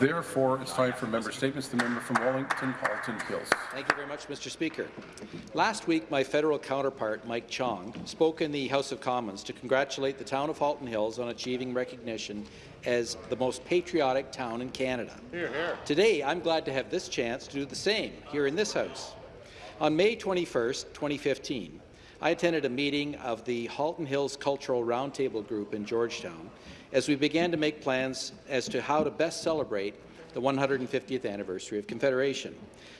Therefore, it's time for member statements. The member from Wellington, Halton Hills. Thank you very much, Mr. Speaker. Last week, my federal counterpart, Mike Chong, spoke in the House of Commons to congratulate the town of Halton Hills on achieving recognition as the most patriotic town in Canada. Hear, hear. Today, I'm glad to have this chance to do the same here in this House. On May 21, 2015, I attended a meeting of the Halton Hills Cultural Roundtable Group in Georgetown as we began to make plans as to how to best celebrate the 150th anniversary of Confederation.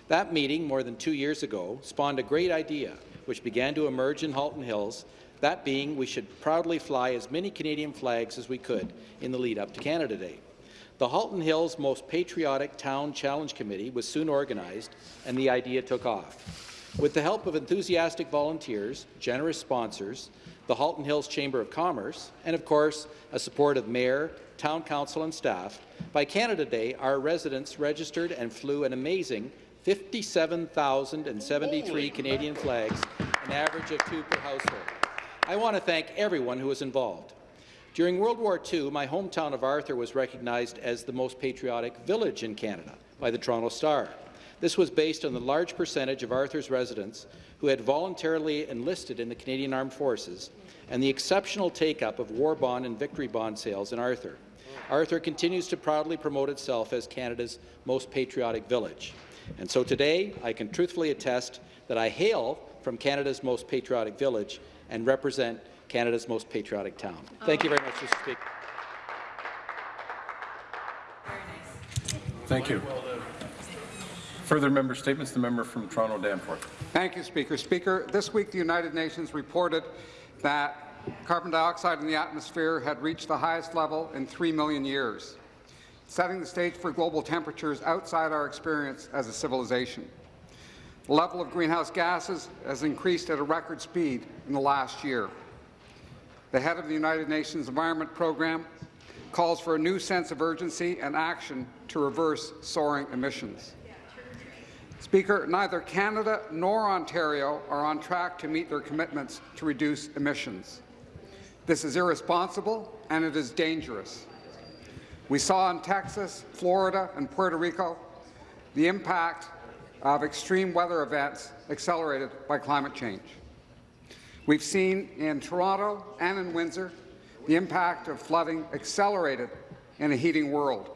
That meeting, more than two years ago, spawned a great idea which began to emerge in Halton Hills, that being we should proudly fly as many Canadian flags as we could in the lead up to Canada Day. The Halton Hills Most Patriotic Town Challenge Committee was soon organized, and the idea took off. With the help of enthusiastic volunteers, generous sponsors, the Halton Hills Chamber of Commerce, and of course, a support of Mayor, Town Council and staff, by Canada Day, our residents registered and flew an amazing 57,073 Canadian flags, an average of two per household. I want to thank everyone who was involved. During World War II, my hometown of Arthur was recognized as the most patriotic village in Canada by the Toronto Star. This was based on the large percentage of Arthur's residents who had voluntarily enlisted in the Canadian Armed Forces and the exceptional take-up of war bond and victory bond sales in Arthur. Arthur continues to proudly promote itself as Canada's most patriotic village. And so today, I can truthfully attest that I hail from Canada's most patriotic village and represent Canada's most patriotic town. Thank you very much, Mr. Speaker. Thank you. Further member statements. The member from Toronto Danforth. Thank you, Speaker. Speaker, this week the United Nations reported that carbon dioxide in the atmosphere had reached the highest level in 3 million years, setting the stage for global temperatures outside our experience as a civilization. The level of greenhouse gases has increased at a record speed in the last year. The head of the United Nations Environment Programme calls for a new sense of urgency and action to reverse soaring emissions. Speaker, neither Canada nor Ontario are on track to meet their commitments to reduce emissions. This is irresponsible and it is dangerous. We saw in Texas, Florida and Puerto Rico the impact of extreme weather events accelerated by climate change. We've seen in Toronto and in Windsor the impact of flooding accelerated in a heating world.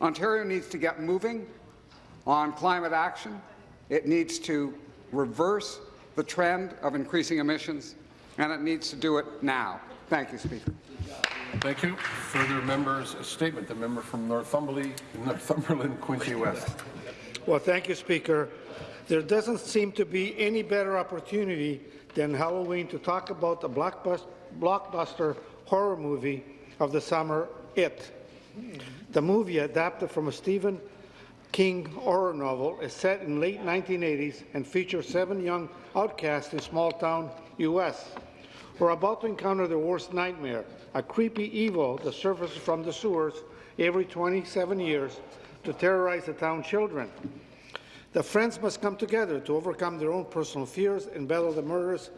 Ontario needs to get moving on climate action. It needs to reverse the trend of increasing emissions, and it needs to do it now. Thank you, Speaker. Thank you. Further members' statement. The member from Northumberland, Northumberland Quinte West. Well, thank you, Speaker. There doesn't seem to be any better opportunity than Halloween to talk about the blockbuster horror movie of the summer, It. The movie, adapted from a Stephen King horror novel is set in late 1980s and features seven young outcasts in small-town U.S. We're about to encounter their worst nightmare, a creepy evil that surfaces from the sewers every 27 years to terrorize the town children. The friends must come together to overcome their own personal fears and battle the murderous,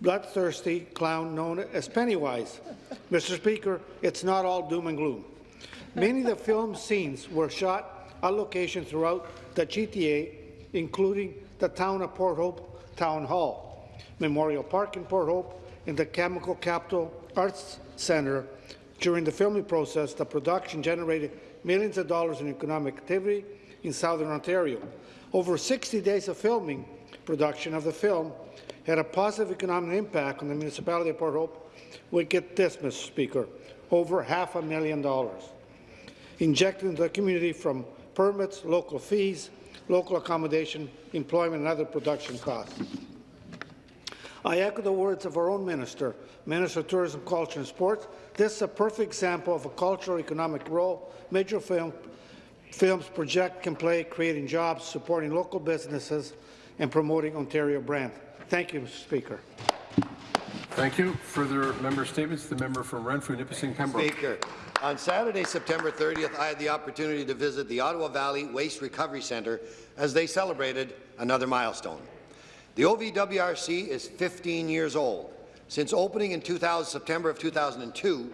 bloodthirsty clown known as Pennywise. Mr. Speaker, it's not all doom and gloom. Many of the film scenes were shot a location throughout the GTA, including the town of Port Hope Town Hall, Memorial Park in Port Hope, and the Cameco Capitol Arts Centre. During the filming process, the production generated millions of dollars in economic activity in southern Ontario. Over 60 days of filming production of the film had a positive economic impact on the municipality of Port Hope. We get this, Mr. Speaker, over half a million dollars injected into the community from permits, local fees, local accommodation, employment and other production costs. I echo the words of our own minister, Minister of Tourism, Culture and Sports. This is a perfect example of a cultural economic role major film, films project can play, creating jobs, supporting local businesses, and promoting Ontario brand. Thank you, Mr. Speaker. Thank you. Further member statements. The member from Renfrew, Nipissing, Pembroke. Speaker, on Saturday, September 30th, I had the opportunity to visit the Ottawa Valley Waste Recovery Centre as they celebrated another milestone. The OVWRC is 15 years old. Since opening in 2000, September of 2002,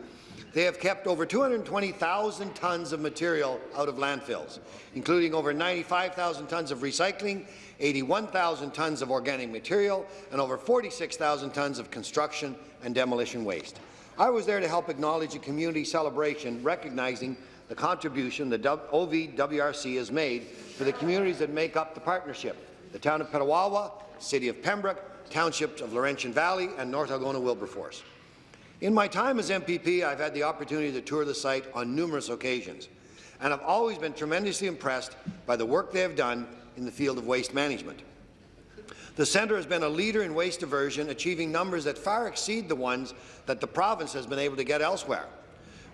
They have kept over 220,000 tons of material out of landfills, including over 95,000 tons of recycling, 81,000 tons of organic material, and over 46,000 tons of construction and demolition waste. I was there to help acknowledge a community celebration recognizing the contribution the OVWRC has made for the communities that make up the partnership, the town of Petawawa, City of Pembroke, townships of Laurentian Valley, and North Algona-Wilberforce. In my time as MPP, I've had the opportunity to tour the site on numerous occasions, and I've always been tremendously impressed by the work they have done in the field of waste management. The centre has been a leader in waste diversion, achieving numbers that far exceed the ones that the province has been able to get elsewhere.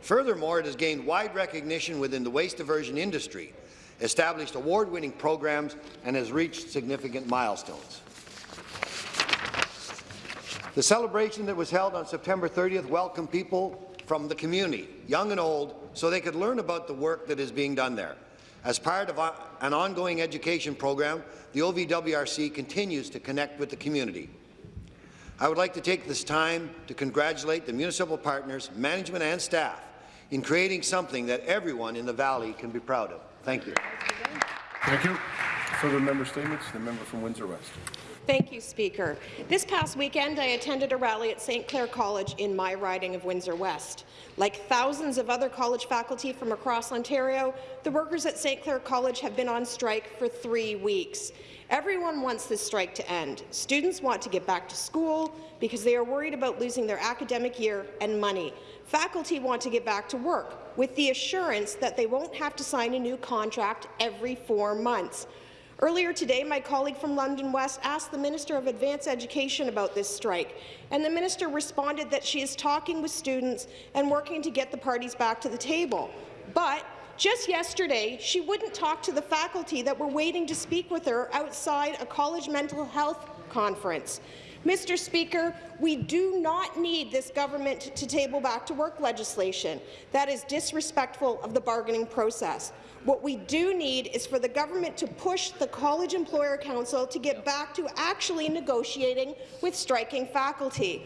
Furthermore, it has gained wide recognition within the waste diversion industry, established award-winning programs, and has reached significant milestones. The celebration that was held on September 30th welcomed people from the community, young and old, so they could learn about the work that is being done there. As part of an ongoing education program, the OVWRC continues to connect with the community. I would like to take this time to congratulate the municipal partners, management and staff in creating something that everyone in the Valley can be proud of. Thank you. Thank you. Further member statements. The member from Windsor West. Thank you, Speaker. This past weekend, I attended a rally at St. Clair College in my riding of Windsor West. Like thousands of other college faculty from across Ontario, the workers at St. Clair College have been on strike for three weeks. Everyone wants this strike to end. Students want to get back to school because they are worried about losing their academic year and money. Faculty want to get back to work with the assurance that they won't have to sign a new contract every four months. Earlier today, my colleague from London West asked the Minister of Advanced Education about this strike, and the minister responded that she is talking with students and working to get the parties back to the table. But just yesterday, she wouldn't talk to the faculty that were waiting to speak with her outside a college mental health conference. Mr. Speaker, we do not need this government to table back to work legislation. That is disrespectful of the bargaining process. What we do need is for the government to push the College Employer Council to get back to actually negotiating with striking faculty.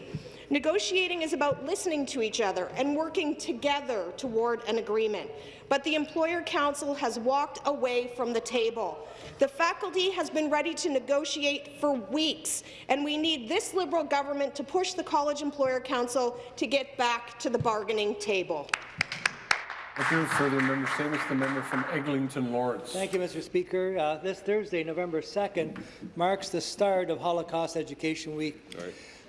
Negotiating is about listening to each other and working together toward an agreement. But the Employer Council has walked away from the table. The faculty has been ready to negotiate for weeks, and we need this Liberal government to push the College Employer Council to get back to the bargaining table. Thank you. Further member statements. The member from Eglinton Lawrence. Thank you, Mr. Speaker. Uh, this Thursday, November 2nd, marks the start of Holocaust Education Week.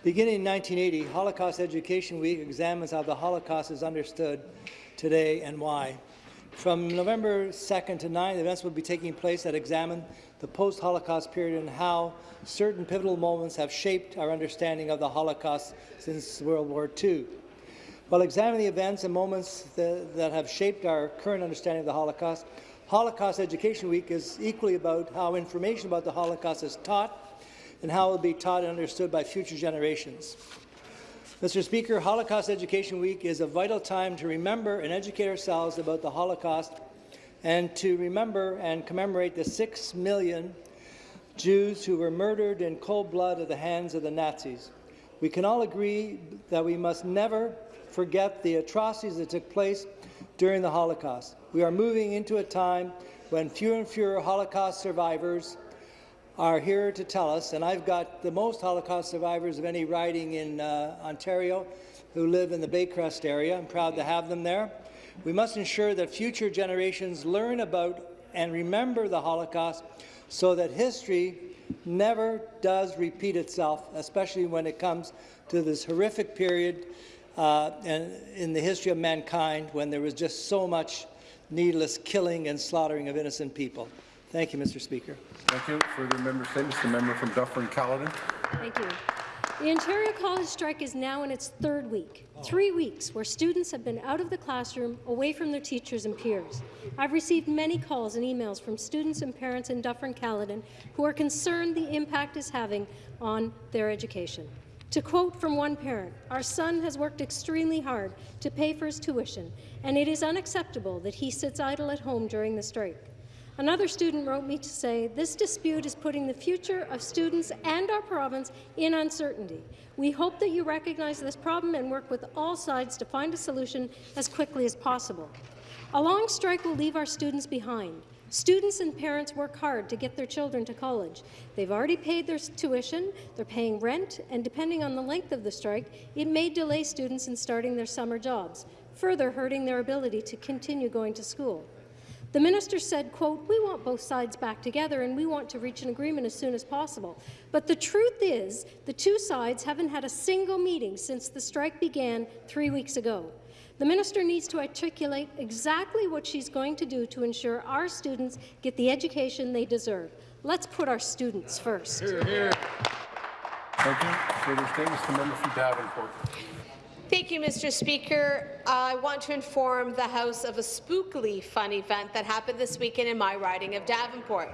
Beginning in 1980, Holocaust Education Week examines how the Holocaust is understood today and why. From November 2nd to 9th, events will be taking place that examine the post-Holocaust period and how certain pivotal moments have shaped our understanding of the Holocaust since World War II. While examining the events and moments that, that have shaped our current understanding of the Holocaust, Holocaust Education Week is equally about how information about the Holocaust is taught and how it will be taught and understood by future generations. Mr. Speaker, Holocaust Education Week is a vital time to remember and educate ourselves about the Holocaust and to remember and commemorate the six million Jews who were murdered in cold blood at the hands of the Nazis. We can all agree that we must never forget the atrocities that took place during the Holocaust. We are moving into a time when fewer and fewer Holocaust survivors are here to tell us, and I've got the most Holocaust survivors of any riding in uh, Ontario who live in the Baycrest area. I'm proud to have them there. We must ensure that future generations learn about and remember the Holocaust so that history never does repeat itself, especially when it comes to this horrific period uh, in the history of mankind when there was just so much needless killing and slaughtering of innocent people. Thank you, Mr. Speaker. Thank you. Further member statements. The member from Dufferin-Caledon. Thank you. The Ontario College strike is now in its third week, three weeks where students have been out of the classroom, away from their teachers and peers. I've received many calls and emails from students and parents in Dufferin-Caledon who are concerned the impact is having on their education. To quote from one parent, our son has worked extremely hard to pay for his tuition, and it is unacceptable that he sits idle at home during the strike. Another student wrote me to say, this dispute is putting the future of students and our province in uncertainty. We hope that you recognize this problem and work with all sides to find a solution as quickly as possible. A long strike will leave our students behind. Students and parents work hard to get their children to college. They've already paid their tuition, they're paying rent, and depending on the length of the strike, it may delay students in starting their summer jobs, further hurting their ability to continue going to school. The minister said, quote, we want both sides back together and we want to reach an agreement as soon as possible. But the truth is, the two sides haven't had a single meeting since the strike began three weeks ago. The minister needs to articulate exactly what she's going to do to ensure our students get the education they deserve. Let's put our students first. Hear, hear. Thank you. Further statements, the member from Davenport. Thank you, Mr. Speaker. I want to inform the House of a spookily fun event that happened this weekend in my riding of Davenport.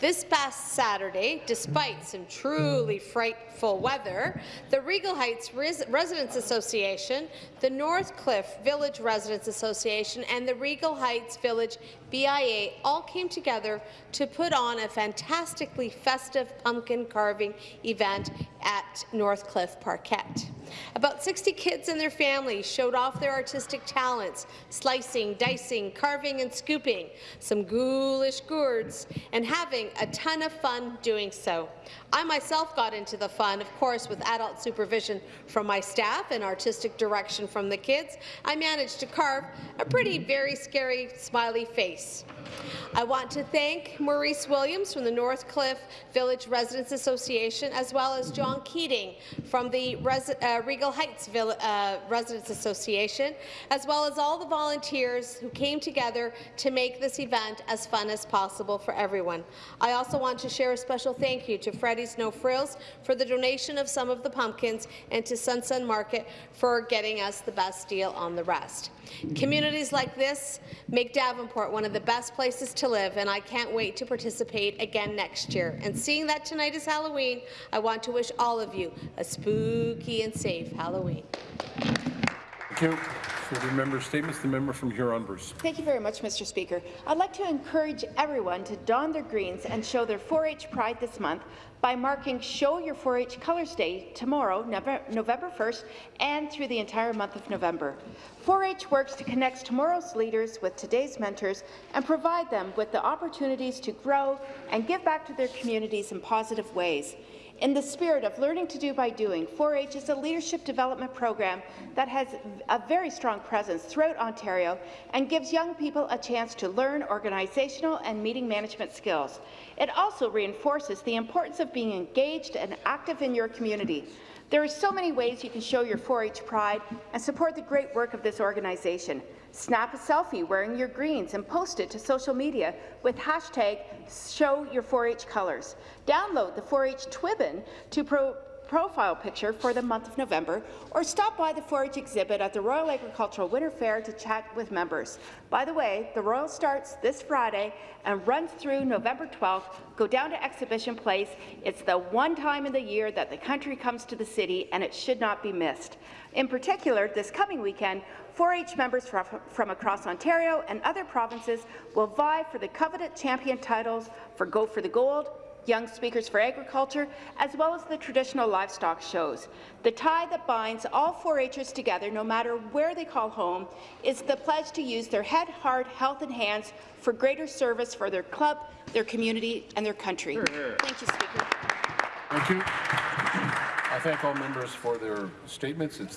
This past Saturday, despite some truly frightful weather, the Regal Heights Res Residents Association, the Northcliffe Village Residents Association, and the Regal Heights Village BIA all came together to put on a fantastically festive pumpkin carving event at Northcliffe Parkette. About 60 kids and their families showed off their artistic talents, slicing, dicing, carving and scooping, some ghoulish gourds, and having a ton of fun doing so. I myself got into the fun, of course, with adult supervision from my staff and artistic direction from the kids. I managed to carve a pretty, very scary, smiley face. I want to thank Maurice Williams from the Northcliffe Village Residents Association, as well as John Keating from the Res uh, Regal Heights uh, Residents Association, as well as all the volunteers who came together to make this event as fun as possible for everyone. I also want to share a special thank you to Freddy's No Frills for the donation of some of the pumpkins and to Sun Sun Market for getting us the best deal on the rest. Communities like this make Davenport one of the best places to live, and I can't wait to participate again next year. And seeing that tonight is Halloween, I want to wish all of you a spooky and safe Halloween. Thank you. Further member statements, the member from Huron-Bruce. Thank you very much, Mr. Speaker. I'd like to encourage everyone to don their greens and show their 4-H pride this month by marking Show Your 4-H Colors Day tomorrow, November 1st, and through the entire month of November. 4-H works to connect tomorrow's leaders with today's mentors and provide them with the opportunities to grow and give back to their communities in positive ways. In the spirit of learning to do by doing, 4-H is a leadership development program that has a very strong presence throughout Ontario and gives young people a chance to learn organizational and meeting management skills. It also reinforces the importance of being engaged and active in your community. There are so many ways you can show your 4-H pride and support the great work of this organization. Snap a selfie wearing your greens and post it to social media with hashtag show your 4-H colors. Download the 4-H Twibbon to pro profile picture for the month of November, or stop by the 4-H exhibit at the Royal Agricultural Winter Fair to chat with members. By the way, the Royal starts this Friday and runs through November 12th. Go down to Exhibition Place. It's the one time in the year that the country comes to the city, and it should not be missed. In particular, this coming weekend, 4-H members from across Ontario and other provinces will vie for the coveted champion titles for Go for the Gold, Young Speakers for Agriculture, as well as the traditional livestock shows. The tie that binds all 4-Hers together, no matter where they call home, is the pledge to use their head, heart, health and hands for greater service for their club, their community and their country. Thank you, Speaker. Thank you. I thank all members for their statements. It's